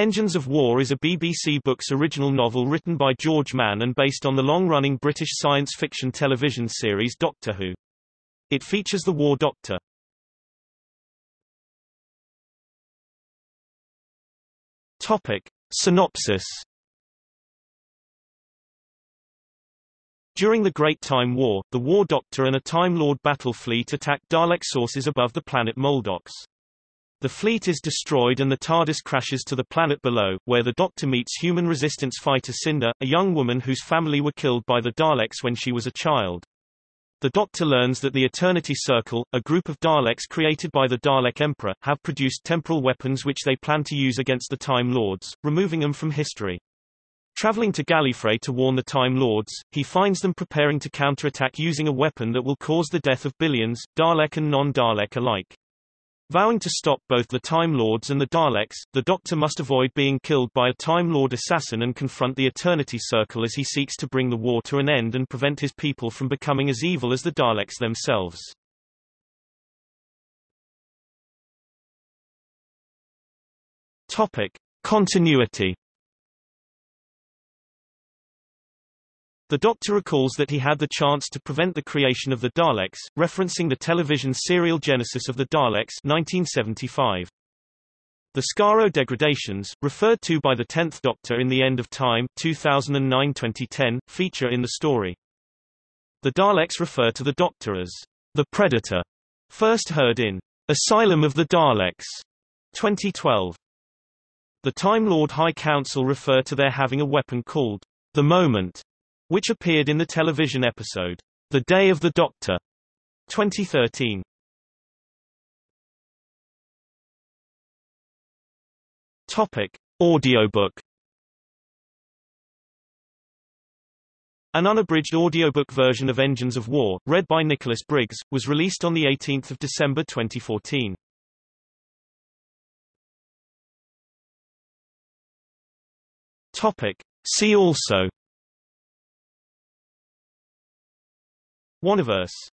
Engines of War is a BBC Books original novel written by George Mann and based on the long-running British science fiction television series Doctor Who. It features the War Doctor. Topic. Synopsis During the Great Time War, the War Doctor and a Time Lord battle fleet attack Dalek sources above the planet Moldox. The fleet is destroyed and the TARDIS crashes to the planet below, where the Doctor meets human resistance fighter Cinder, a young woman whose family were killed by the Daleks when she was a child. The Doctor learns that the Eternity Circle, a group of Daleks created by the Dalek Emperor, have produced temporal weapons which they plan to use against the Time Lords, removing them from history. Traveling to Gallifrey to warn the Time Lords, he finds them preparing to counterattack using a weapon that will cause the death of billions, Dalek and non-Dalek alike. Vowing to stop both the Time Lords and the Daleks, the Doctor must avoid being killed by a Time Lord assassin and confront the Eternity Circle as he seeks to bring the war to an end and prevent his people from becoming as evil as the Daleks themselves. Topic. Continuity The Doctor recalls that he had the chance to prevent the creation of the Daleks, referencing the television serial Genesis of the Daleks 1975. The Skaro degradations, referred to by the Tenth Doctor in The End of Time 2009-2010, feature in the story. The Daleks refer to the Doctor as the Predator, first heard in Asylum of the Daleks 2012. The Time Lord High Council refer to their having a weapon called the Moment, which appeared in the television episode, The Day of the Doctor, 2013. Topic. Audiobook An unabridged audiobook version of Engines of War, read by Nicholas Briggs, was released on 18 December 2014. Topic. See also Whoniverse